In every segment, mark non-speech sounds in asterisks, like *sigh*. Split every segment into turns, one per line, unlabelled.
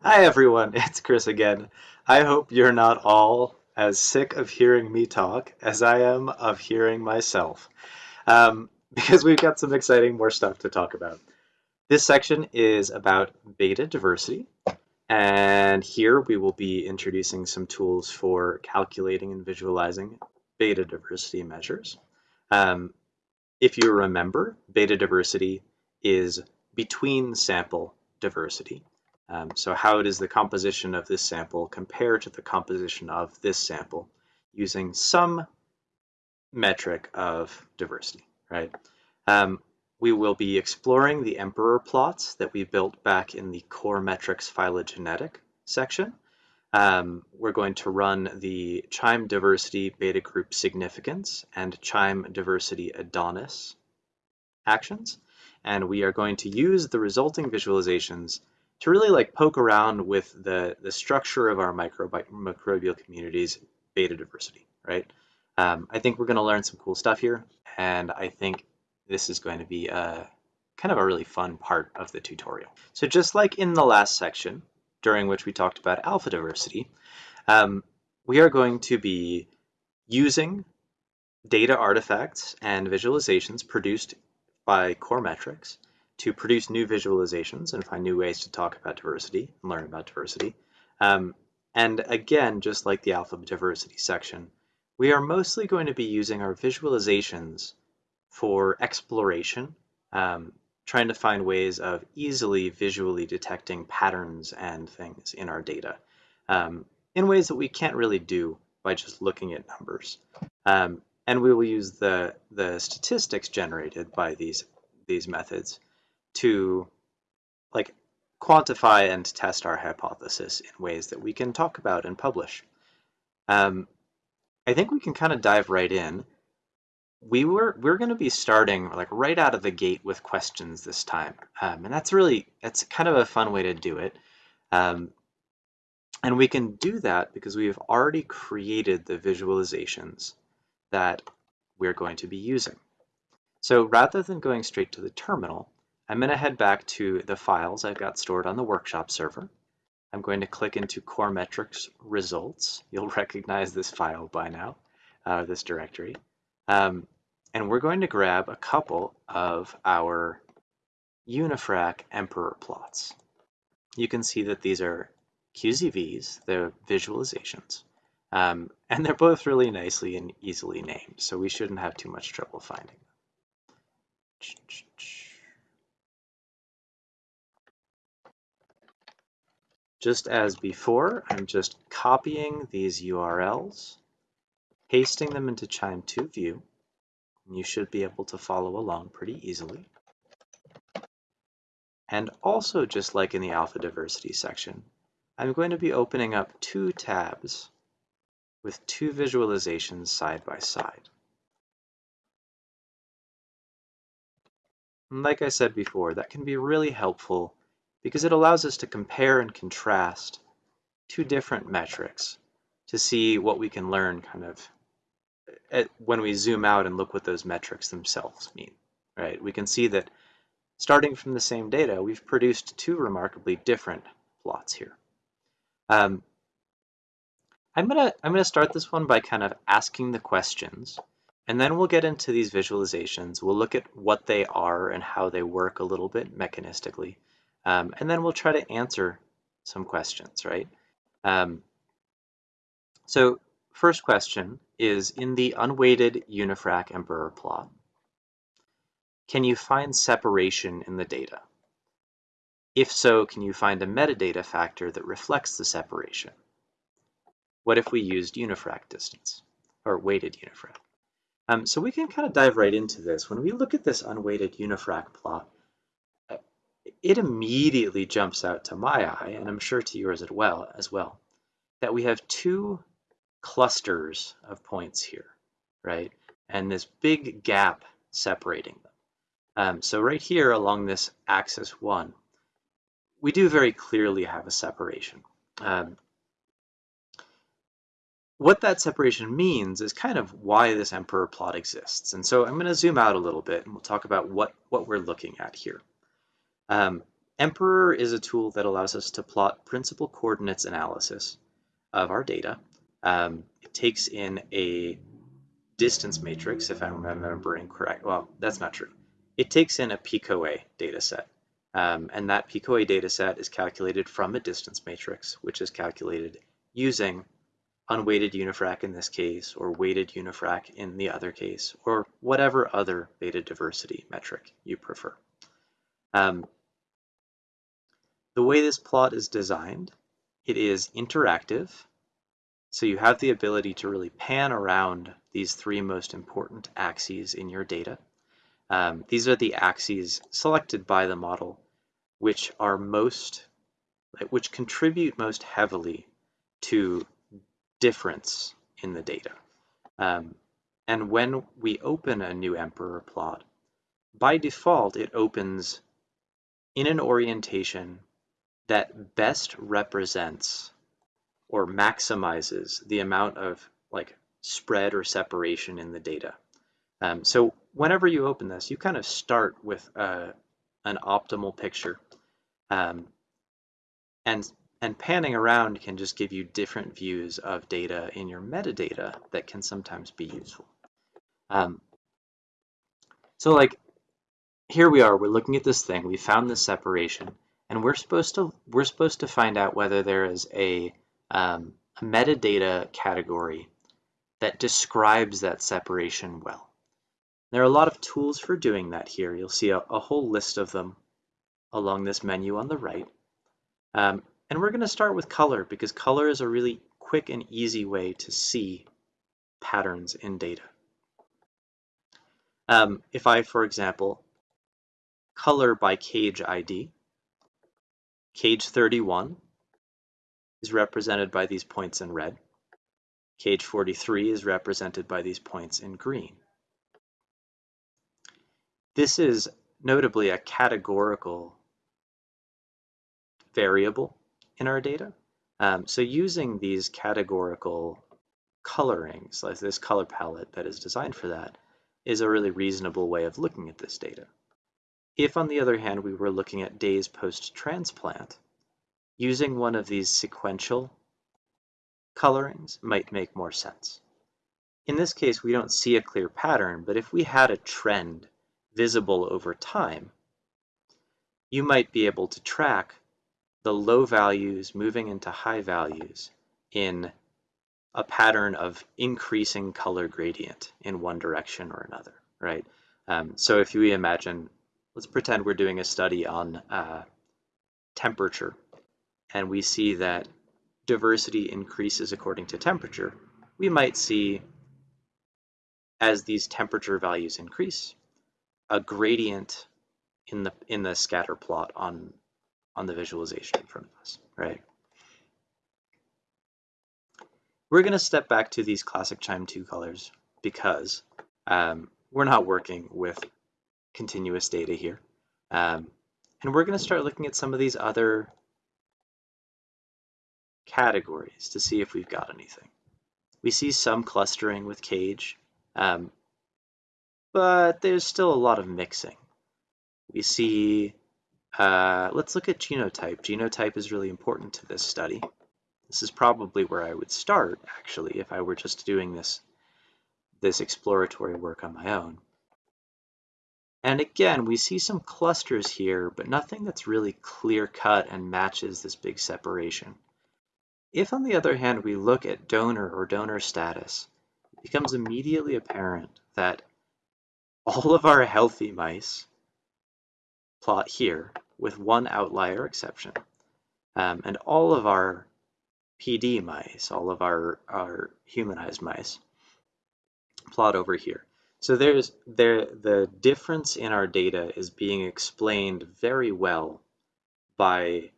Hi everyone, *laughs* it's Chris again. I hope you're not all as sick of hearing me talk as I am of hearing myself, um, *laughs* because we've got some exciting more stuff to talk about. This section is about beta diversity, and here we will be introducing some tools for calculating and visualizing beta diversity measures. Um, if you remember, beta diversity is between sample diversity. Um, so how does the composition of this sample compare to the composition of this sample using some metric of diversity, right? Um, we will be exploring the emperor plots that we built back in the core metrics phylogenetic section. Um, we're going to run the QIIME diversity beta group significance and QIIME diversity Adonis actions. And we are going to use the resulting visualizations to really like poke around with the, the structure of our microbial communities, beta diversity, right? Um, I think we're going to learn some cool stuff here, and I think this is going to be a kind of a really fun part of the tutorial. So just like in the last section, during which we talked about alpha diversity, um, we are going to be using data artifacts and visualizations produced by Core Metrics to produce new visualizations and find new ways to talk about diversity and learn about diversity. Um, and again, just like the alpha diversity section, we are mostly going to be using our visualizations for exploration, um, trying to find ways of easily visually detecting patterns and things in our data um, in ways that we can't really do by just looking at numbers. Um, and we will use the, the statistics generated by these, these methods to like quantify and test our hypothesis in ways that we can talk about and publish. Um, I think we can kind of dive right in. We were we're going to be starting like right out of the gate with questions this time, um, and that's really that's kind of a fun way to do it. Um, and we can do that because we have already created the visualizations that we're going to be using. So rather than going straight to the terminal, I'm going to head back to the files I've got stored on the workshop server. I'm going to click into Core Metrics results. You'll *laughs* recognize this file by now, uh, this directory. Um, and we're going to grab a couple of our Unifrac Emperor plots. You can see that these are QZVs, they're visualizations. Um, and they're both really nicely and easily named, so we shouldn't have too much trouble finding them. Just as before, I'm just copying these URLs, pasting them into QIIME2 view, and you should be able to follow along pretty easily. And also, just like in the alpha diversity section, I'm going to be opening up two tabs with two visualizations side by side. And like I said before, that can be really helpful because it allows us to compare and contrast two different metrics to see what we can learn kind of at, when we zoom out and look what those metrics themselves mean, right? We can see that starting from the same data, we've produced two remarkably different plots here. Um, I'm gonna I'm gonna start this one by kind of asking the questions, and then we'll get into these visualizations. We'll look at what they are and how they work a little bit mechanistically, um, and then we'll try to answer some questions, right? Um, so first question is in the unweighted unifrac emperor plot, can you find separation in the data? If so, can you find a metadata factor that reflects the separation? What if we used unifrac distance or weighted unifrac? Um, so we can kind of dive right into this. When we look at this unweighted unifrac plot, it immediately jumps out to my eye, and I'm sure to yours as well, as well, that we have two clusters of points here, right? And this big gap separating them. Um, so right here along this axis one, we do very clearly have a separation. Um, what that separation means is kind of why this emperor plot exists. And so I'm going to zoom out a little bit and we'll talk about what, what we're looking at here. Um, Emperor is a tool that allows us to plot principal coordinates analysis of our data. Um, it takes in a distance matrix, if I'm remembering correct. Well, that's not true. It takes in a PCOA data set. Um, and that PCOA data set is calculated from a distance matrix, which is calculated using unweighted unifrac in this case, or weighted unifrac in the other case, or whatever other beta diversity metric you prefer. Um, the way this plot is designed, it is interactive, so you have the ability to really pan around these three most important axes in your data. Um, these are the axes selected by the model which are most, which contribute most heavily to difference in the data. Um, and when we open a new emperor plot, by default, it opens in an orientation that best represents or maximizes the amount of like spread or separation in the data. Um, so whenever you open this, you kind of start with uh, an optimal picture. Um, and, and panning around can just give you different views of data in your metadata that can sometimes be useful. Um, so like, here we are, we're looking at this thing, we found this separation, and we're supposed to, we're supposed to find out whether there is a, um, a metadata category that describes that separation well. There are a lot of tools for doing that here. You'll see a, a whole list of them along this menu on the right. Um, and we're going to start with color because color is a really quick and easy way to see patterns in data. Um, if I, for example, color by cage ID, cage 31 is represented by these points in red. Cage 43 is represented by these points in green. This is notably a categorical variable in our data. Um, so using these categorical colorings, like this color palette that is designed for that, is a really reasonable way of looking at this data. If, on the other hand, we were looking at days post-transplant, using one of these sequential colorings might make more sense. In this case, we don't see a clear pattern, but if we had a trend visible over time, you might be able to track the low values moving into high values in a pattern of increasing color gradient in one direction or another, right? Um, so if we imagine, let's pretend we're doing a study on uh, temperature, and we see that diversity increases according to temperature, we might see as these temperature values increase, a gradient in the in the scatter plot on on the visualization in front of us, right? We're going to step back to these classic QIIME 2 colors because um, we're not working with continuous data here. Um, and we're going to start looking at some of these other categories to see if we've got anything. We see some clustering with cage, um, but there's still a lot of mixing. We see, uh, let's look at genotype. Genotype is really important to this study. This is probably where I would start, actually, if I were just doing this, this exploratory work on my own. And again, we see some clusters here, but nothing that's really clear cut and matches this big separation. If, on the other hand, we look at donor or donor status, it becomes immediately apparent that all of our healthy mice plot here with one outlier exception, um, and all of our PD mice, all of our, our humanized mice, plot over here. So there's there the difference in our data is being explained very well by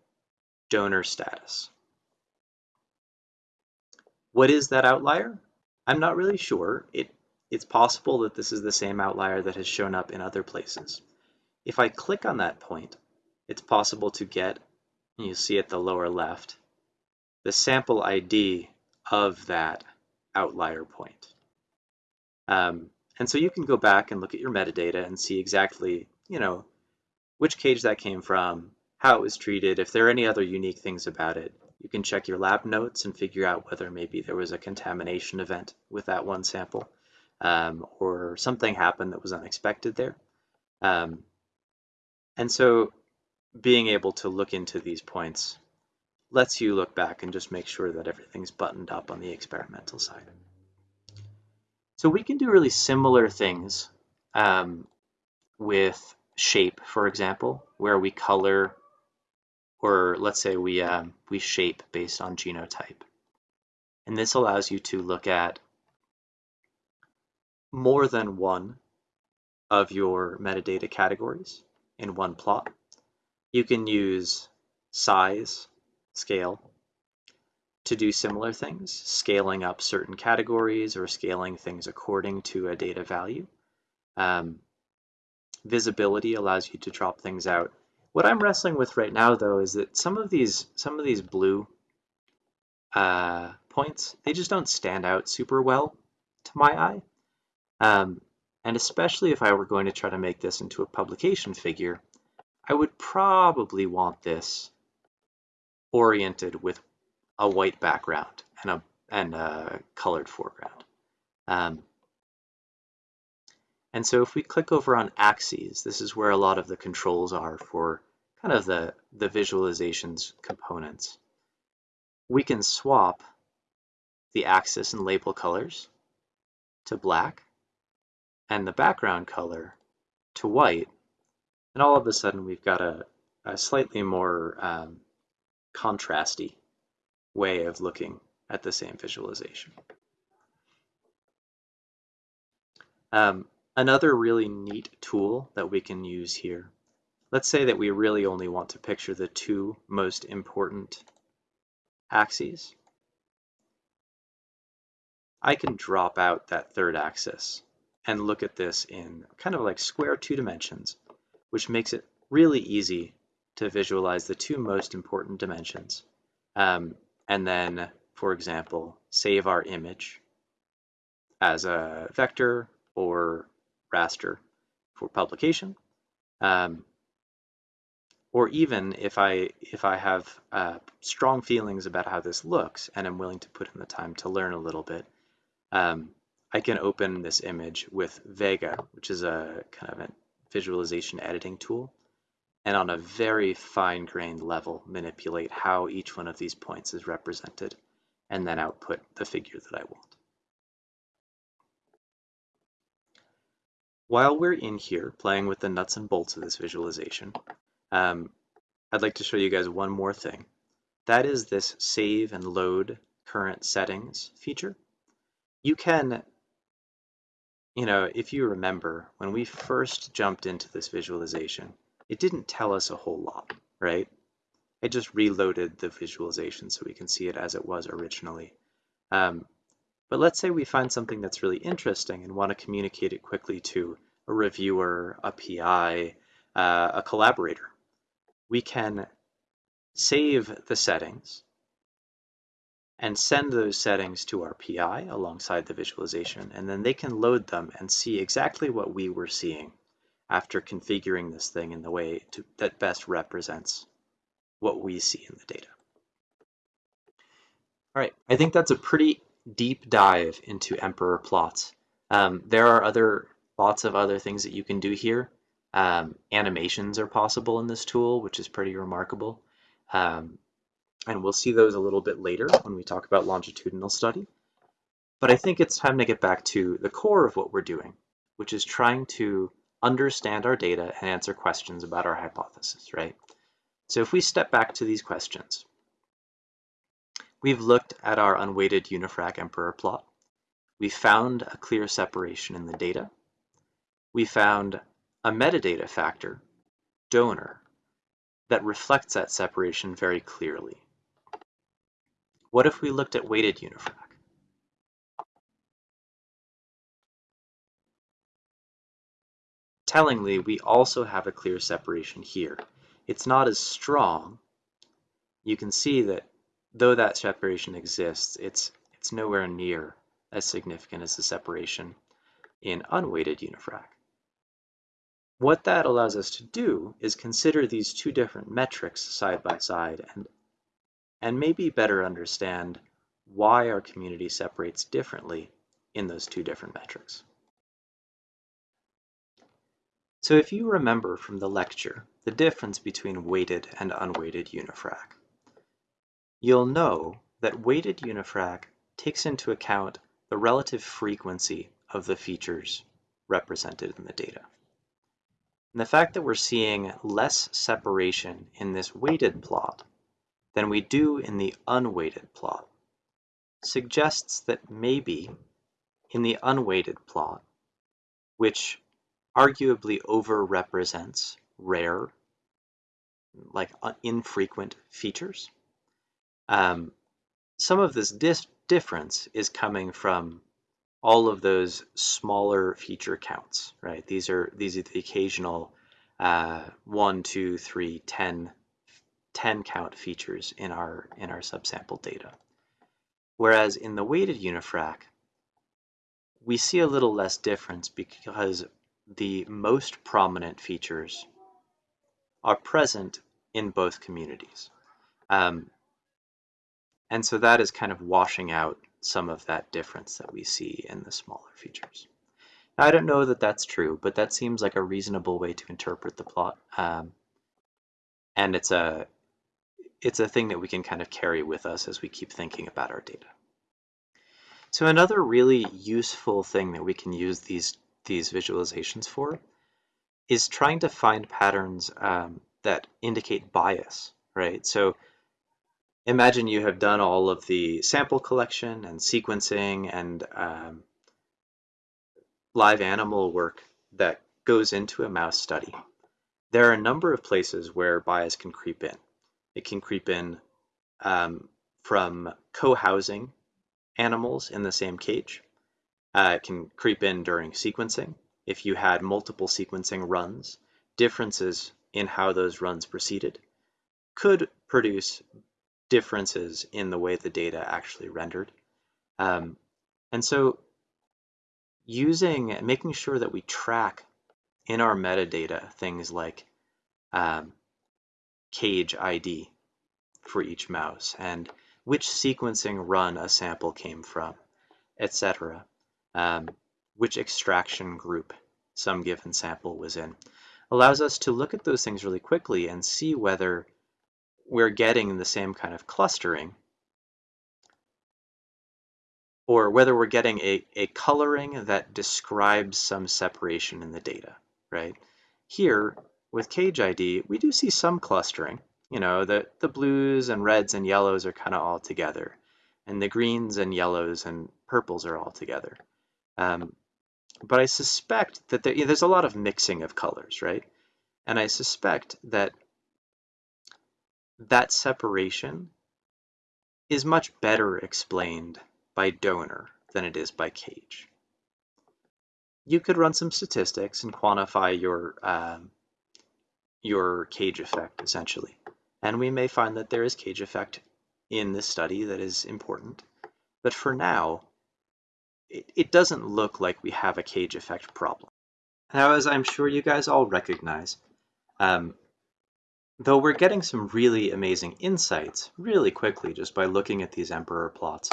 donor status. What is that outlier? I'm not really sure. It, it's possible that this is the same outlier that has shown up in other places. If I click on that point, it's possible to get, you see at the lower left, the sample ID of that outlier point. Um, and so you can go back and look at your metadata and see exactly, you know, which cage that came from, how it was treated, if there are any other unique things about it. You can check your lab notes and figure out whether maybe there was a contamination event with that one sample um, or something happened that was unexpected there. Um, and so being able to look into these points lets you look back and just make sure that everything's buttoned up on the experimental side. So we can do really similar things um, with shape, for example, where we color, or let's say we, um, we shape based on genotype. And this allows you to look at more than one of your metadata categories in one plot. You can use size, scale, to do similar things, scaling up certain categories or scaling things according to a data value. Um, visibility allows you to drop things out. What I'm wrestling with right now, though, is that some of these some of these blue uh, points they just don't stand out super well to my eye. Um, and especially if I were going to try to make this into a publication figure, I would probably want this oriented with a white background and a, and a colored foreground. Um, and so if we click over on axes, this is where a lot of the controls are for kind of the, the visualizations components. We can swap the axis and label colors to black and the background color to white. And all of a sudden we've got a, a slightly more um, contrasty way of looking at the same visualization. Um, another really neat tool that we can use here, let's say that we really only want to picture the two most important axes. I can drop out that third axis and look at this in kind of like square two dimensions, which makes it really easy to visualize the two most important dimensions. Um, and then, for example, save our image as a vector or raster for publication. Um, or even if I if I have uh, strong feelings about how this looks and I'm willing to put in the time to learn a little bit, um, I can open this image with Vega, which is a kind of a visualization editing tool, and on a very fine-grained level manipulate how each one of these points is represented, and then output the figure that I want. While we're in here playing with the nuts and bolts of this visualization, um, I'd like to show you guys one more thing. That is this save and load current settings feature. You can you know, if you remember, when we first jumped into this visualization, it didn't tell us a whole lot, right? I just reloaded the visualization so we can see it as it was originally. Um, but let's say we find something that's really interesting and want to communicate it quickly to a reviewer, a PI, uh, a collaborator. We can save the settings and send those settings to our PI alongside the visualization, and then they can load them and see exactly what we were seeing after configuring this thing in the way to, that best represents what we see in the data. All right, I think that's a pretty deep dive into Emperor plots. Um, there are other lots of other things that you can do here. Um, animations are possible in this tool, which is pretty remarkable. Um, and we'll see those a little bit later when we talk about longitudinal study. But I think it's time to get back to the core of what we're doing, which is trying to understand our data and answer questions about our hypothesis, right? So if we step back to these questions, we've looked at our unweighted unifrac emperor plot. We found a clear separation in the data. We found a metadata factor, donor, that reflects that separation very clearly. What if we looked at weighted unifrac? Tellingly, we also have a clear separation here. It's not as strong. You can see that though that separation exists, it's, it's nowhere near as significant as the separation in unweighted unifrac. what that allows us to do is consider these two different metrics side by side and, and maybe better understand why our community separates differently in those two different metrics. So if you remember from the lecture the difference between weighted and unweighted unifrac, you'll know that weighted unifrac takes into account the relative frequency of the features represented in the data. And the fact that we're seeing less separation in this weighted plot than we do in the unweighted plot suggests that maybe in the unweighted plot, which arguably overrepresents rare, like infrequent features, um, some of this difference is coming from all of those smaller feature counts, right? These are these are the occasional uh, one, two, three, 10, 10 count features in our in our subsample data. Whereas in the weighted unifrac, we see a little less difference because the most prominent features are present in both communities. Um, and so that is kind of washing out some of that difference that we see in the smaller features. Now, I don't know that that's true, but that seems like a reasonable way to interpret the plot. Um, and it's a, it's a thing that we can kind of carry with us as we keep thinking about our data. So another really useful thing that we can use these, these visualizations for is trying to find patterns um, that indicate bias, right? So imagine you have done all of the sample collection and sequencing and um, live animal work that goes into a mouse study. There are a number of places where bias can creep in. It can creep in um, from co-housing animals in the same cage. Uh, it can creep in during sequencing. If you had multiple sequencing runs, differences in how those runs proceeded could produce differences in the way the data actually rendered. Um, and so using, making sure that we track in our metadata things like um, cage ID for each mouse and which sequencing run a sample came from, etc. Um, which extraction group some given sample was in, allows us to look at those things really quickly and see whether we're getting the same kind of clustering or whether we're getting a, a coloring that describes some separation in the data, right? Here, with cage ID, we do see some clustering. You know, the, the blues and reds and yellows are kind of all together, and the greens and yellows and purples are all together. Um, but I suspect that there, you know, there's a lot of mixing of colors, right? And I suspect that that separation is much better explained by donor than it is by cage. You could run some statistics and quantify your um, your cage effect essentially. And we may find that there is cage effect in this study that is important. But for now, it, it doesn't look like we have a cage effect problem. Now, as I'm sure you guys all recognize, um, Though we're getting some really amazing insights really quickly just by looking at these emperor plots.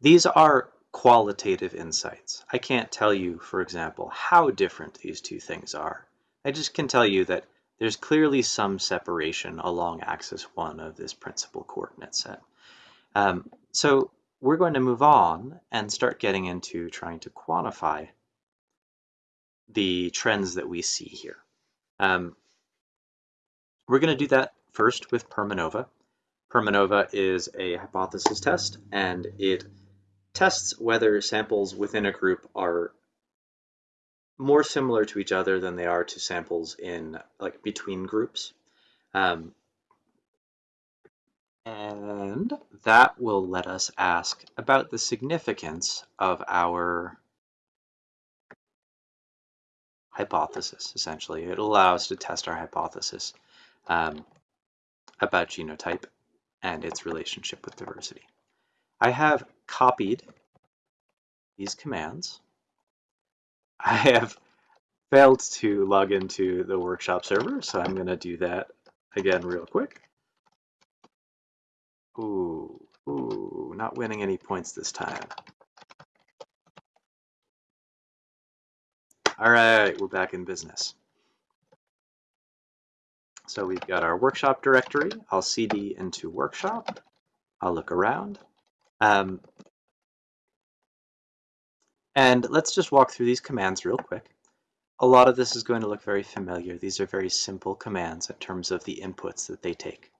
These are qualitative insights. I can't tell you, for example, how different these two things are. I just can tell you that there's clearly some separation along axis 1 of this principal coordinate set. Um, so we're going to move on and start getting into trying to quantify the trends that we see here. Um, we're going to do that first with Permanova. Permanova is a hypothesis test, and it tests whether samples within a group are more similar to each other than they are to samples in like between groups. Um, and that will let us ask about the significance of our hypothesis, essentially. It'll allow us to test our hypothesis um, about genotype and its relationship with diversity. I have copied these commands. I have failed to log into the workshop server, so I'm going to do that again real quick. Ooh, ooh, not winning any points this time. All right, we're back in business. So we've got our workshop directory. I'll cd into workshop. I'll look around. Um, and let's just walk through these commands real quick. A lot of this is going to look very familiar. These are very simple commands in terms of the inputs that they take.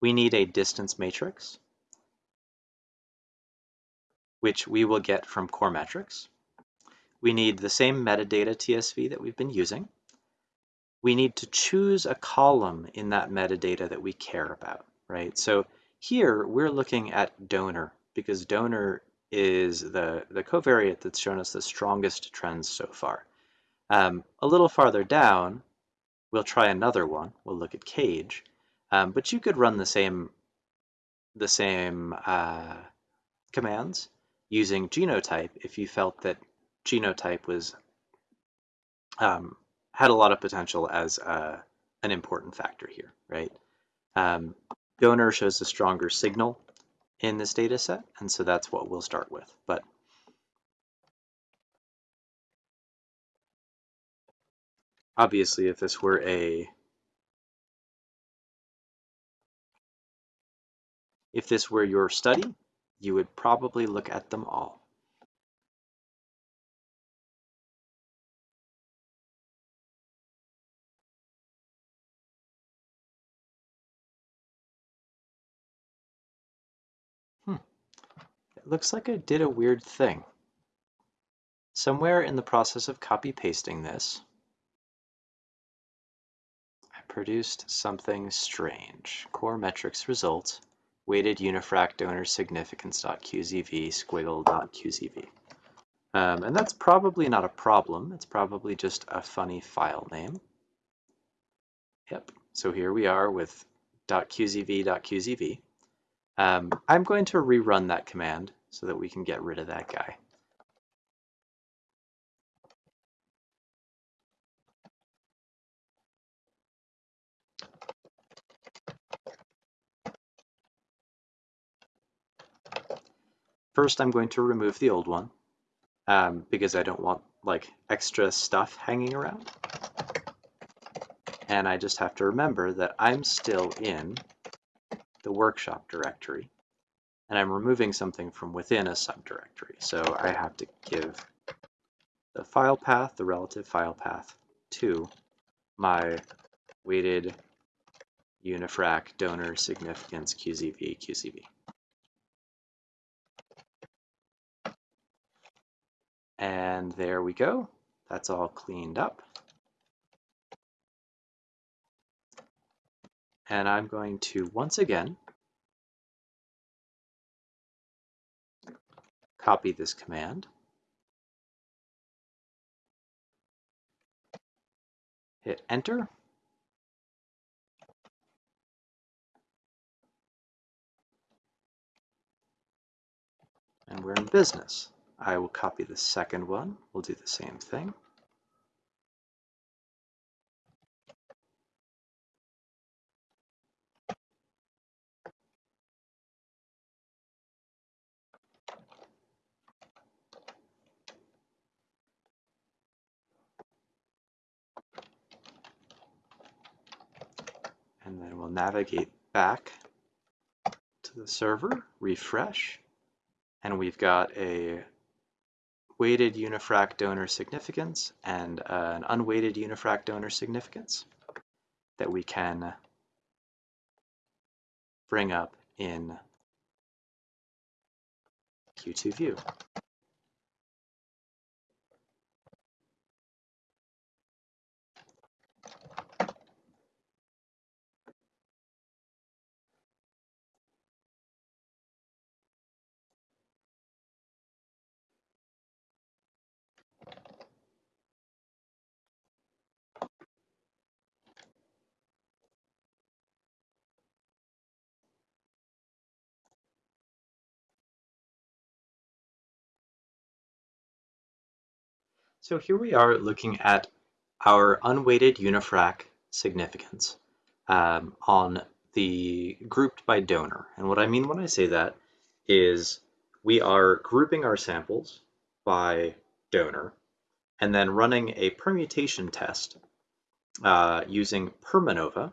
We need a distance matrix, which we will get from core metrics. We need the same metadata TSV that we've been using we need to choose a column in that metadata that we care about, right? So here we're looking at donor because donor is the, the covariate that's shown us the strongest trends so far. Um, a little farther down, we'll try another one. We'll look at cage, um, but you could run the same the same uh, commands using genotype if you felt that genotype was um, had a lot of potential as uh, an important factor here, right? Um, donor shows a stronger signal in this data set, and so that's what we'll start with. But obviously, if this were a if this were your study, you would probably look at them all. Hmm. It looks like I did a weird thing. Somewhere in the process of copy pasting this, I produced something strange. Core metrics result, weighted unifrac donor significance.qzv squiggle.qzv. Um, and that's probably not a problem. It's probably just a funny file name. Yep. So here we are with .qzv.qzv. Um, I'm going to rerun that command so that we can get rid of that guy. First, I'm going to remove the old one um, because I don't want like extra stuff hanging around. And I just have to remember that I'm still in the workshop directory, and I'm removing something from within a subdirectory. So I have to give the file path, the relative file path, to my weighted unifrac donor significance QZV QCV. And there we go. That's all cleaned up. And I'm going to once again copy this command, hit enter, and we're in business. I will copy the second one. We'll do the same thing. and then we'll navigate back to the server, refresh, and we've got a weighted unifrac donor significance and uh, an unweighted unifrac donor significance that we can bring up in Q2 view. So here we are looking at our unweighted unifrac significance um, on the grouped by donor. And what I mean when I say that is we are grouping our samples by donor and then running a permutation test uh, using Permanova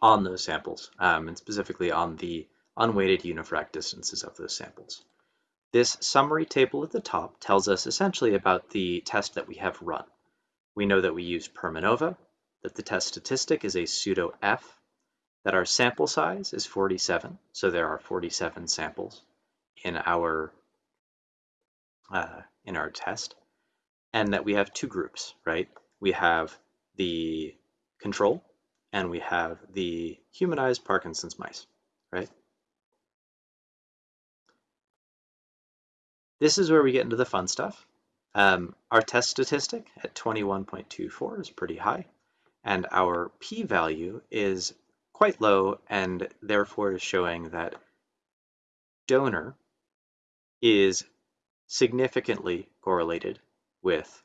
on those samples, um, and specifically on the unweighted unifrac distances of those samples. This summary table at the top tells us essentially about the test that we have run. We know that we used Permanova, that the test statistic is a pseudo F, that our sample size is 47, so there are 47 samples in our uh, in our test, and that we have two groups, right? We have the control and we have the humanized Parkinson's mice, right? This is where we get into the fun stuff. Um, our test statistic at 21.24 is pretty high, and our p-value is quite low and therefore is showing that donor is significantly correlated with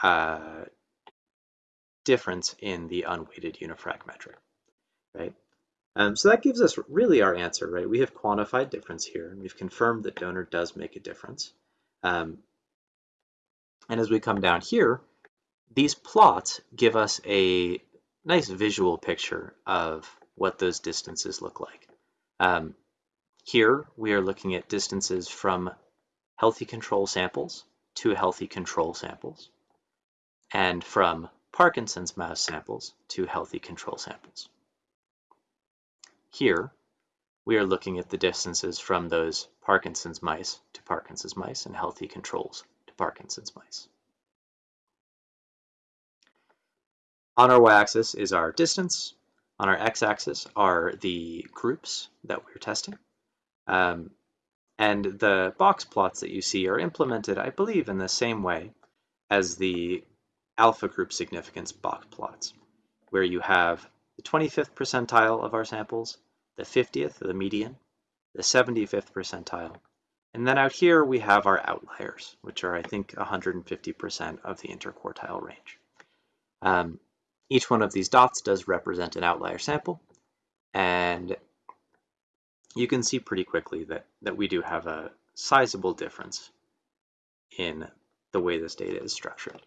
uh, difference in the unweighted unifrac metric, right? Um, so that gives us really our answer, right? We have quantified difference here, and we've confirmed that donor does make a difference. Um, and as we come down here, these plots give us a nice visual picture of what those distances look like. Um, here, we are looking at distances from healthy control samples to healthy control samples, and from Parkinson's mouse samples to healthy control samples. Here, we are looking at the distances from those Parkinson's mice to Parkinson's mice and healthy controls to Parkinson's mice. On our y-axis is our distance. On our x-axis are the groups that we're testing. Um, and the box plots that you see are implemented, I believe, in the same way as the alpha group significance box plots, where you have the 25th percentile of our samples, the 50th, the median, the 75th percentile, and then out here we have our outliers, which are I think 150% of the interquartile range. Um, each one of these dots does represent an outlier sample, and you can see pretty quickly that, that we do have a sizable difference in the way this data is structured.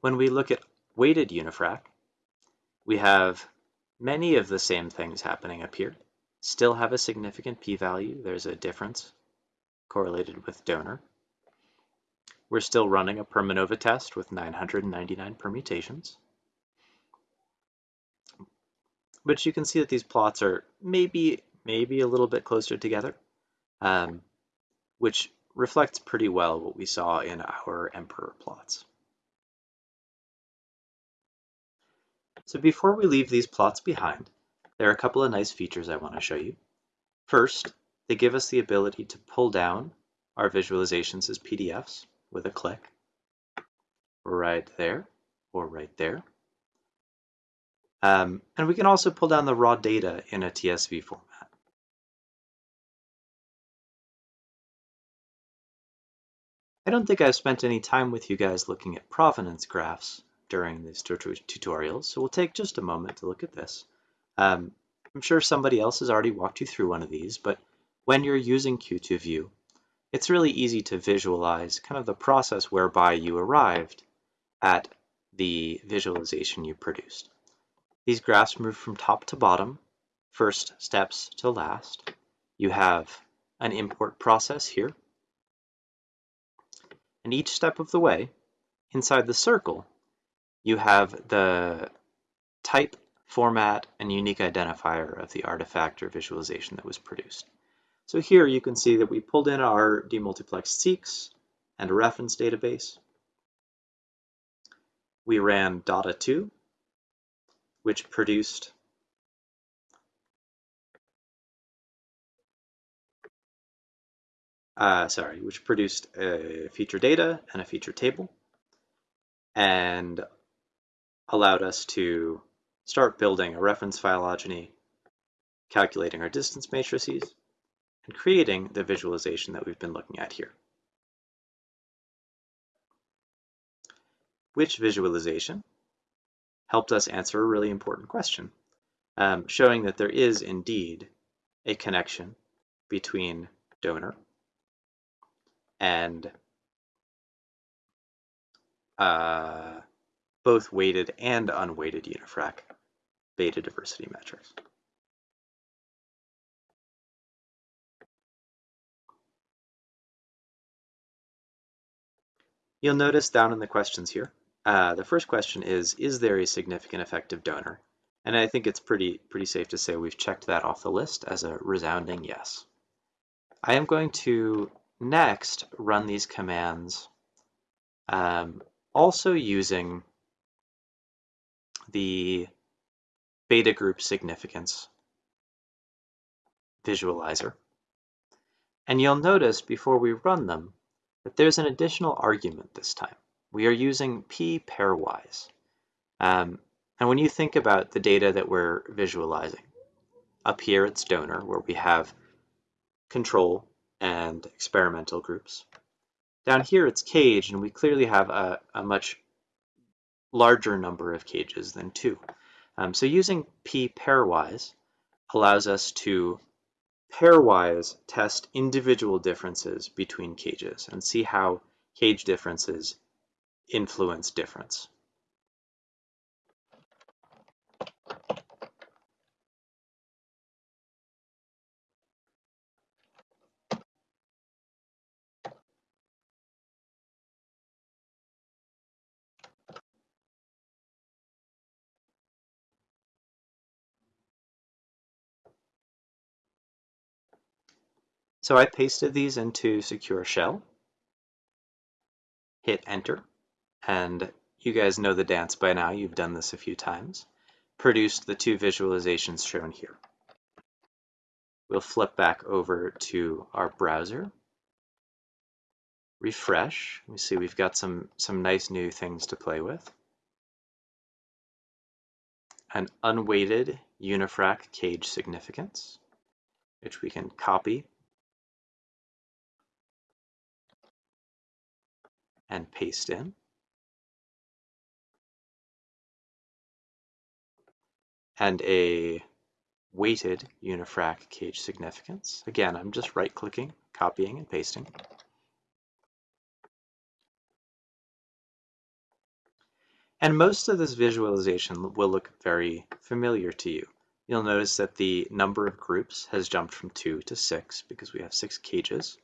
When we look at weighted unifrac, we have many of the same things happening up here. Still have a significant p-value. There's a difference correlated with donor. We're still running a Permanova test with 999 permutations. But you can see that these plots are maybe, maybe a little bit closer together, um, which reflects pretty well what we saw in our emperor plots. So before we leave these plots behind, there are a couple of nice features I want to show you. First, they give us the ability to pull down our visualizations as PDFs with a click right there or right there. Um, and we can also pull down the raw data in a TSV format. I don't think I've spent any time with you guys looking at provenance graphs, during these tutorials, so we'll take just a moment to look at this. Um, I'm sure somebody else has already walked you through one of these, but when you're using Q2View, it's really easy to visualize kind of the process whereby you arrived at the visualization you produced. These graphs move from top to bottom, first steps to last. You have an import process here. And each step of the way, inside the circle, you have the type, format, and unique identifier of the artifact or visualization that was produced. So here you can see that we pulled in our demultiplexed seqs and a reference database. We ran DADA2, which produced uh, sorry, which produced a feature data and a feature table. And allowed us to start building a reference phylogeny, calculating our distance matrices, and creating the visualization that we've been looking at here. which visualization helped us answer a really important question, um, showing that there is indeed a connection between donor and uh, both weighted and unweighted unifrac beta diversity metrics. You'll notice down in the questions here, uh, the first question is, is there a significant effective donor? And I think it's pretty, pretty safe to say we've checked that off the list as a resounding yes. I am going to next run these commands um, also using the beta group significance visualizer. And you'll notice before we run them that there's an additional argument this time. We are using p pairwise. Um, and when you think about the data that we're visualizing, up here it's donor, where we have control and experimental groups. Down here it's cage, and we clearly have a, a much larger number of cages than two. Um, so using p pairwise allows us to pairwise test individual differences between cages and see how cage differences influence difference. So I pasted these into Secure Shell, hit enter, and you guys know the dance by now, you've done this a few times, produced the two visualizations shown here. We'll flip back over to our browser, refresh, we see. We've got some, some nice new things to play with. An unweighted unifrac cage significance, which we can copy and paste in. And a weighted unifrac cage significance. Again, I'm just right clicking, copying and pasting. And most of this visualization will look very familiar to you. You'll notice that the number of groups has jumped from two to six because we have six cages.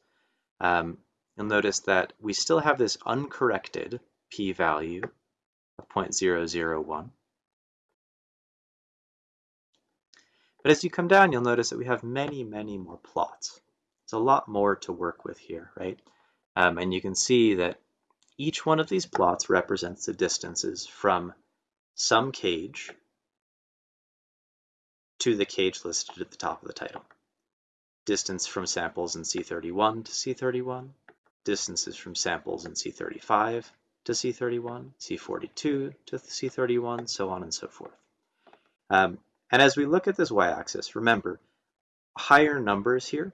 Um, you'll notice that we still have this uncorrected p-value of 0.001. But as you come down, you'll notice that we have many, many more plots. It's a lot more to work with here, right? Um, and you can see that each one of these plots represents the distances from some cage to the cage listed at the top of the title. Distance from samples in C31 to C31, distances from samples in C35 to C31, C42 to C31, so on and so forth. Um, and as we look at this y-axis, remember, higher numbers here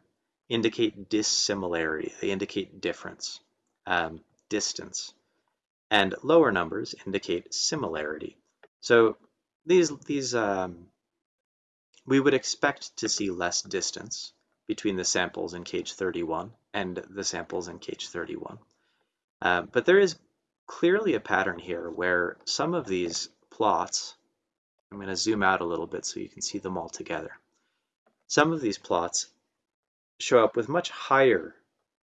indicate dissimilarity, they indicate difference, um, distance, and lower numbers indicate similarity. So these, these um, we would expect to see less distance between the samples in cage 31 and the samples in cage 31. Uh, but there is clearly a pattern here where some of these plots, I'm going to zoom out a little bit so you can see them all together. Some of these plots show up with much higher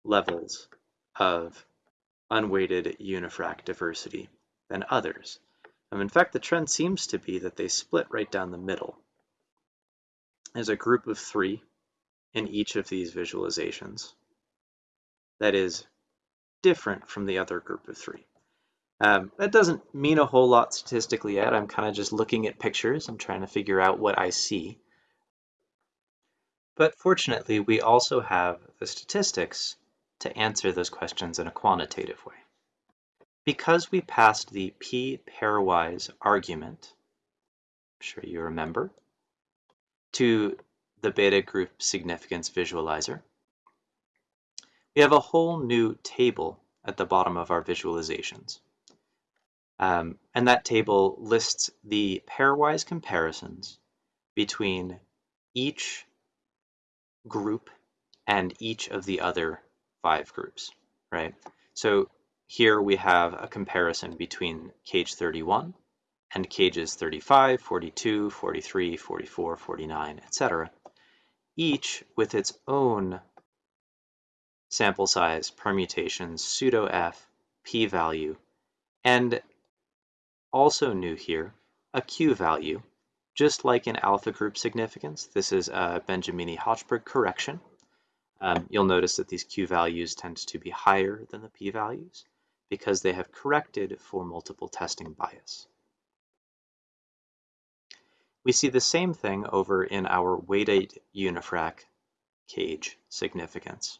levels of unweighted unifrac diversity than others. Um, in fact, the trend seems to be that they split right down the middle. There's a group of three in each of these visualizations that is different from the other group of three. Um, that doesn't mean a whole lot statistically yet. I'm kind of just looking at pictures I'm trying to figure out what I see. But fortunately, we also have the statistics to answer those questions in a quantitative way. Because we passed the p pairwise argument, I'm sure you remember, to the beta group significance visualizer. We have a whole new table at the bottom of our visualizations. Um, and that table lists the pairwise comparisons between each group and each of the other five groups, right? So here we have a comparison between cage 31 and cages 35, 42, 43, 44, 49, etc., each with its own sample size, permutations, pseudo f, p-value, and also new here, a q-value, just like in alpha group significance. This is a Benjamini-Hochberg correction. Um, you'll notice that these q-values tend to be higher than the p-values because they have corrected for multiple testing bias. We see the same thing over in our weighted unifrac cage significance.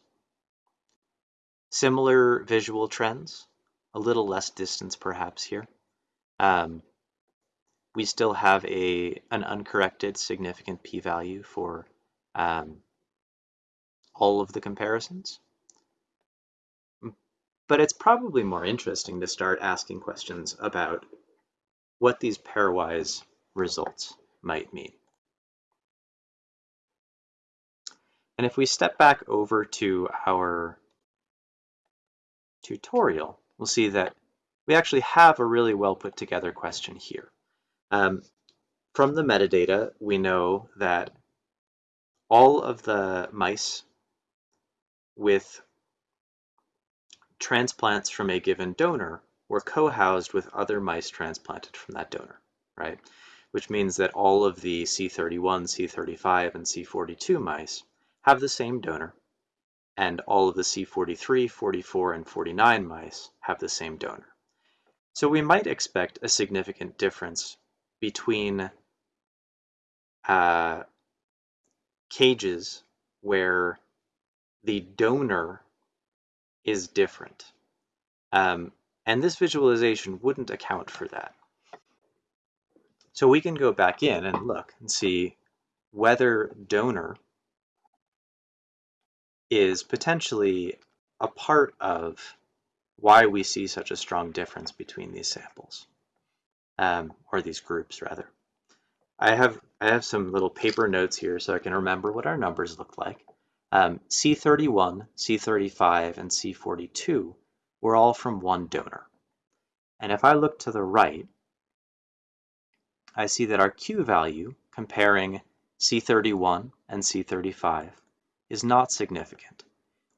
Similar visual trends, a little less distance perhaps here. Um, we still have a an uncorrected significant p-value for um, all of the comparisons. But it's probably more interesting to start asking questions about what these pairwise results might mean. And if we step back over to our tutorial, we'll see that we actually have a really well put together question here. Um, from the metadata, we know that all of the mice with transplants from a given donor were co-housed with other mice transplanted from that donor, right? Which means that all of the C31, C35, and C42 mice have the same donor, and all of the C43, 44, and 49 mice have the same donor. So we might expect a significant difference between uh, cages where the donor is different. Um, and this visualization wouldn't account for that. So we can go back in and look and see whether donor is potentially a part of why we see such a strong difference between these samples, um, or these groups rather. I have I have some little paper notes here so I can remember what our numbers look like. Um, C31, C35, and C42 were all from one donor. And if I look to the right, I see that our Q value comparing C31 and C35 is not significant.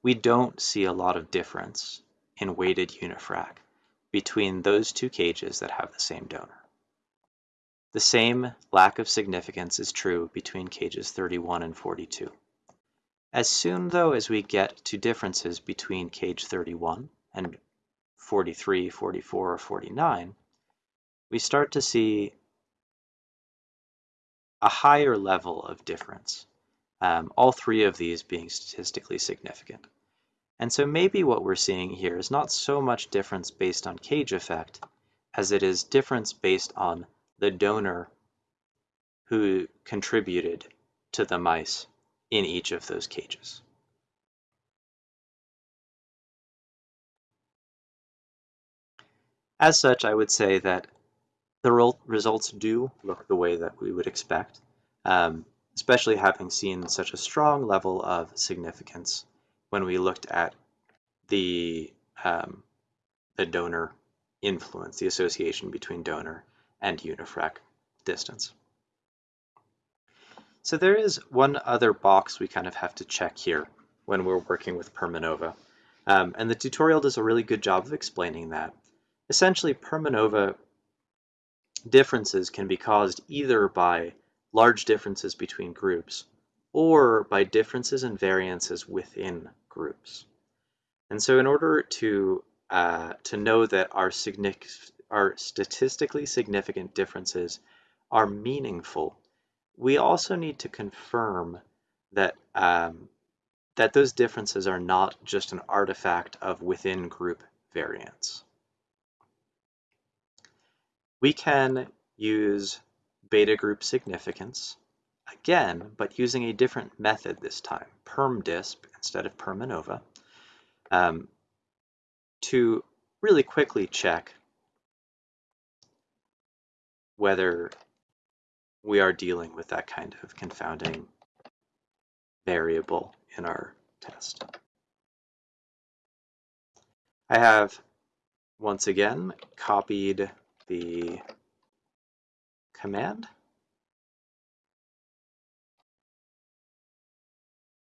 We don't see a lot of difference in weighted unifrac between those two cages that have the same donor. The same lack of significance is true between cages 31 and 42. As soon, though, as we get to differences between cage 31 and 43, 44, or 49, we start to see a higher level of difference, um, all three of these being statistically significant. And so maybe what we're seeing here is not so much difference based on cage effect as it is difference based on the donor who contributed to the mice in each of those cages. As such, I would say that the results do look the way that we would expect, um, especially having seen such a strong level of significance when we looked at the, um, the donor influence, the association between donor and unifrac distance. So there is one other box we kind of have to check here when we're working with Permanova. Um, and the tutorial does a really good job of explaining that. Essentially, Permanova differences can be caused either by large differences between groups or by differences and variances within groups. And so in order to, uh, to know that our, our statistically significant differences are meaningful, we also need to confirm that um, that those differences are not just an artifact of within group variance. We can use beta group significance again, but using a different method this time, PermDisp instead of Permanova, um, to really quickly check whether we are dealing with that kind of confounding variable in our test. I have once again copied the command,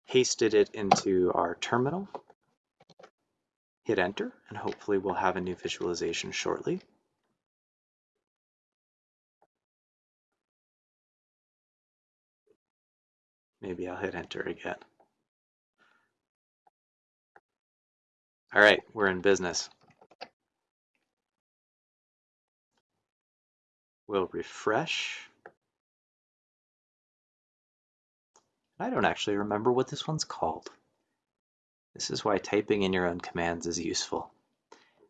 pasted it into our terminal, hit enter, and hopefully we'll have a new visualization shortly. Maybe I'll hit enter again. All right, we're in business. We'll refresh. I don't actually remember what this one's called. This is why typing in your own commands is useful.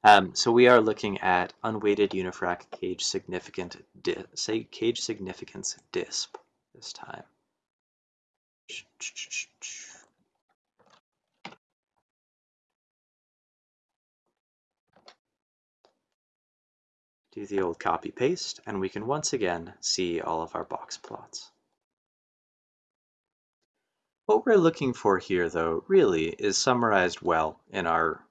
Um, so we are looking at unweighted unifrac cage significant say cage significance DISP this time. Do the old copy paste and we can once again see all of our box plots. What we're looking for here, though, really is summarized well in our,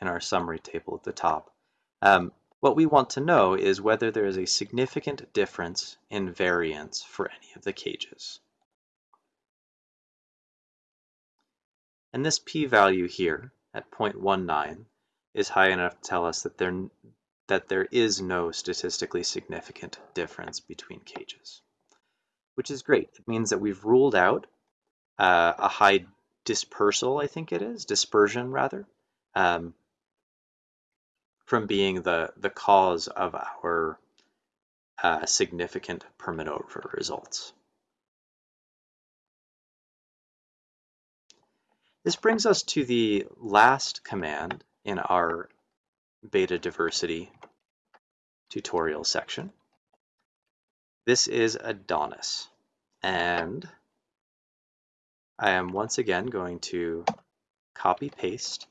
in our summary table at the top. Um, what we want to know is whether there is a significant difference in variance for any of the cages. And this p-value here at 0.19 is high enough to tell us that there, that there is no statistically significant difference between cages, which is great. It means that we've ruled out uh, a high dispersal, I think it is, dispersion rather, um, from being the, the cause of our uh, significant Permanova results. This brings us to the last command in our beta diversity tutorial section. This is Adonis, and I am once again going to copy paste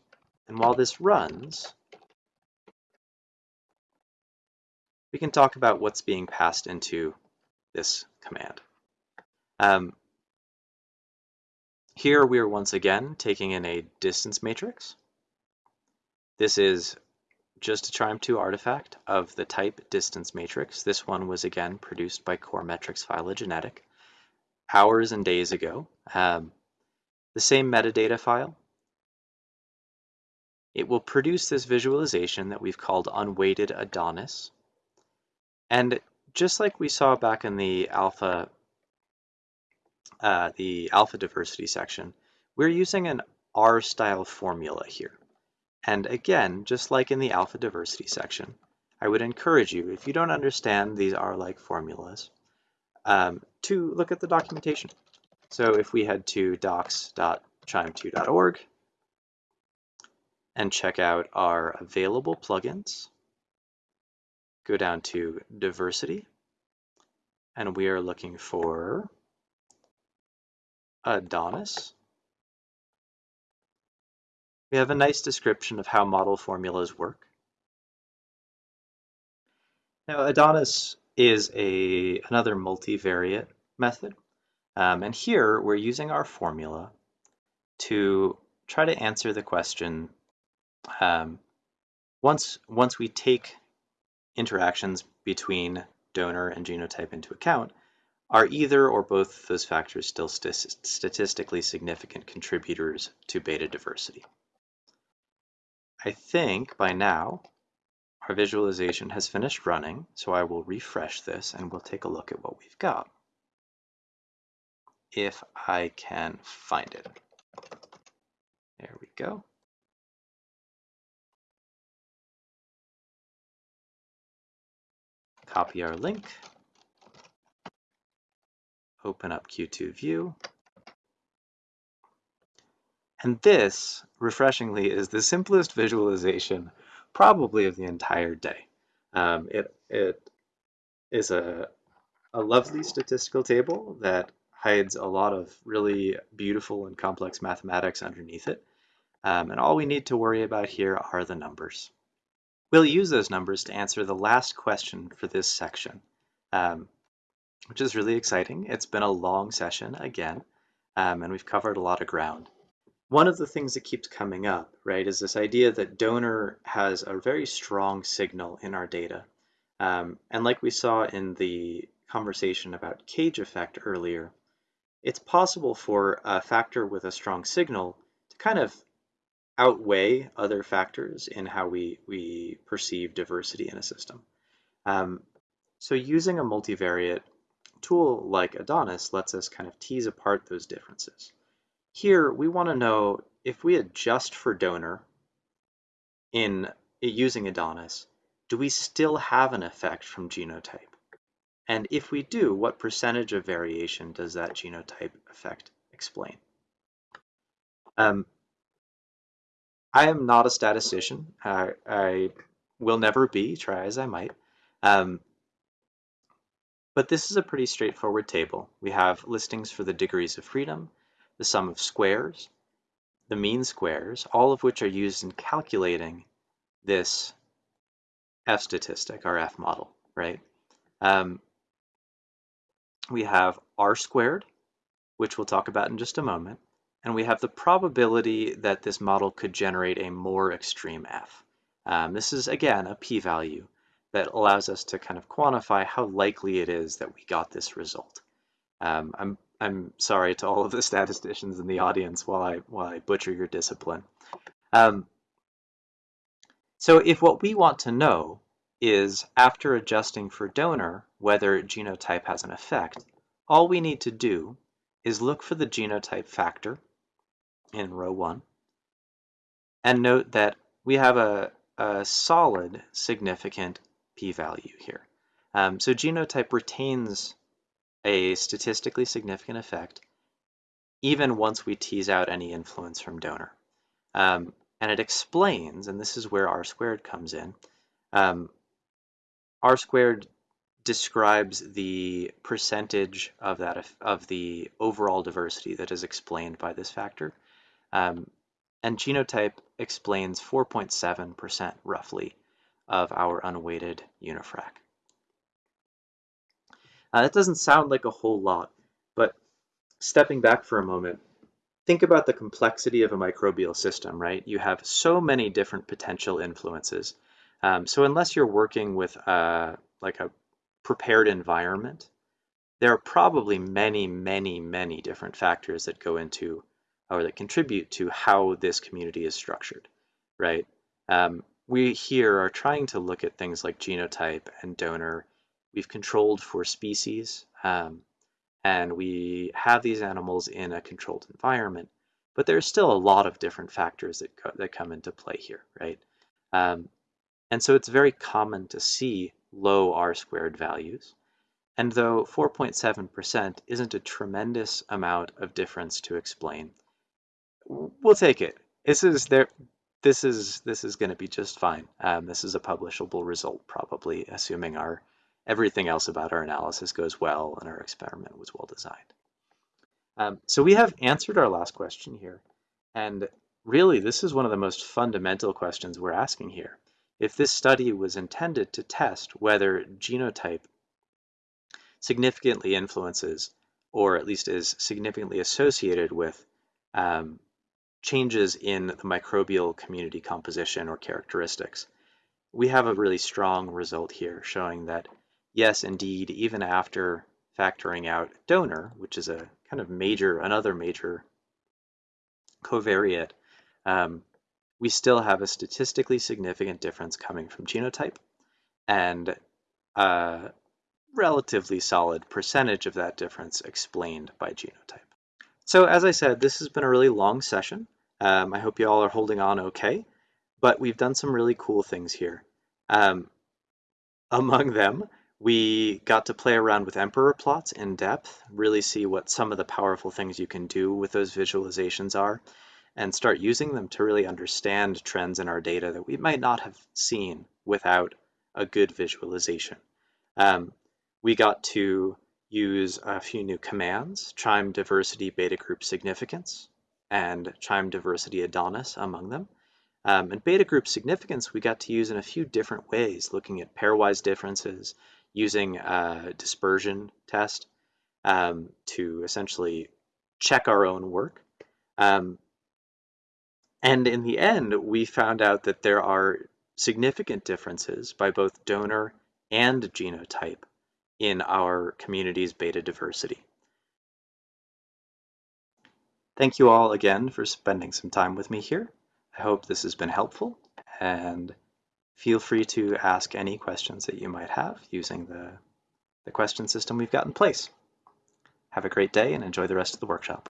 and while this runs we can talk about what's being passed into this command. Um, here we are once again taking in a distance matrix. This is just a QIIME 2 artifact of the type distance matrix. This one was again produced by Core Metrics Phylogenetic hours and days ago. Um, the same metadata file. It will produce this visualization that we've called unweighted Adonis. And just like we saw back in the alpha, uh, the alpha diversity section, we're using an R-style formula here. And again, just like in the alpha diversity section, I would encourage you, if you don't understand these R-like formulas, um, to look at the documentation. So if we head to docs.qiime2.org and check out our available plugins, go down to diversity, and we are looking for Adonis. We have a nice description of how model formulas work. Now Adonis is a another multivariate method. Um, and here we're using our formula to try to answer the question um, once, once we take interactions between donor and genotype into account, are either or both those factors still st statistically significant contributors to beta diversity? I think by now our visualization has finished running, so I will refresh this and we'll take a look at what we've got if I can find it. There we go. Copy our link. Open up Q2 View. And this, refreshingly, is the simplest visualization probably of the entire day. Um, it, it is a, a lovely statistical table that hides a lot of really beautiful and complex mathematics underneath it. Um, and all we need to worry about here are the numbers. We'll use those numbers to answer the last question for this section. um, which is really exciting. It's been a long session again, um, and we've covered a lot of ground. One of the things that keeps coming up, right, is this idea that donor has a very strong signal in our data. Um, and like we saw in the conversation about cage effect earlier, it's possible for a factor with a strong signal to kind of outweigh other factors in how we, we perceive diversity in a system. Um, so using a multivariate tool like Adonis lets us kind of tease apart those differences. Here, we want to know if we adjust for donor in using Adonis, do we still have an effect from genotype? And if we do, what percentage of variation does that genotype effect explain? Um, I am not a statistician. I, I, will never be, try as I might. Um, but this is a pretty straightforward table. We have listings for the degrees of freedom, the sum of squares, the mean squares, all of which are used in calculating this F statistic, our F model, right? Um, we have R squared, which we'll talk about in just a moment, and we have the probability that this model could generate a more extreme F. Um, this is, again, a p-value that allows us to kind of quantify how likely it is that we got this result. Um, I'm, I'm sorry to all of the *laughs* statisticians in the audience while I, while I butcher your discipline. Um, so if what we want to know is, after adjusting for donor, whether genotype has an effect, all we need to do is look for the genotype factor in row one and note that we have a, a solid significant p-value here. Um, so genotype retains a statistically significant effect even once we tease out any influence from donor. Um, and it explains, and this is where R squared comes in, um, R squared describes the percentage of that of the overall diversity that is explained by this factor. Um, and genotype explains 4.7% roughly of our unweighted unifrac. Uh, that doesn't sound like a whole lot, but stepping back for a moment, think about the complexity of a microbial system, right? You have so many different potential influences. Um, so unless you're working with uh, like a prepared environment, there are probably many, many, many different factors that go into or that contribute to how this community is structured, right? Um, we here are trying to look at things like genotype and donor. We've controlled for species, um, and we have these animals in a controlled environment, but there's still a lot of different factors that, co that come into play here, right? Um, and so it's very common to see low R squared values. And though 4.7% isn't a tremendous amount of difference to explain, we'll take it. This is there. This is this is going to be just fine. Um, this is a publishable result, probably, assuming our everything else about our analysis goes well and our experiment was well designed. Um, so we have answered our last question here, and really this is one of the most fundamental questions we're asking here. If this study was intended to test whether genotype significantly influences, or at least is significantly associated with um, changes in the microbial community composition or characteristics. We have a really strong result here showing that, yes, indeed, even after factoring out donor, which is a kind of major, another major covariate, um, we still have a statistically significant difference coming from genotype and a relatively solid percentage of that difference explained by genotype. So as I said, this has been a really long session. Um, I hope you all are holding on okay, but we've done some really cool things here. Um, among them, we got to play around with emperor plots in depth, really see what some of the powerful things you can do with those visualizations are, and start using them to really understand trends in our data that we might not have seen without a good visualization. Um, we got to use a few new commands, qiime diversity beta group significance, and qiime diversity Adonis among them. Um, and beta group significance we got to use in a few different ways, looking at pairwise differences, using a dispersion test um, to essentially check our own work. Um, and in the end, we found out that there are significant differences by both donor and genotype in our community's beta diversity. Thank you all again for spending some time with me here. I hope this has been helpful and feel free to ask any questions that you might have using the, the question system we've got in place. Have a great day and enjoy the rest of the workshop.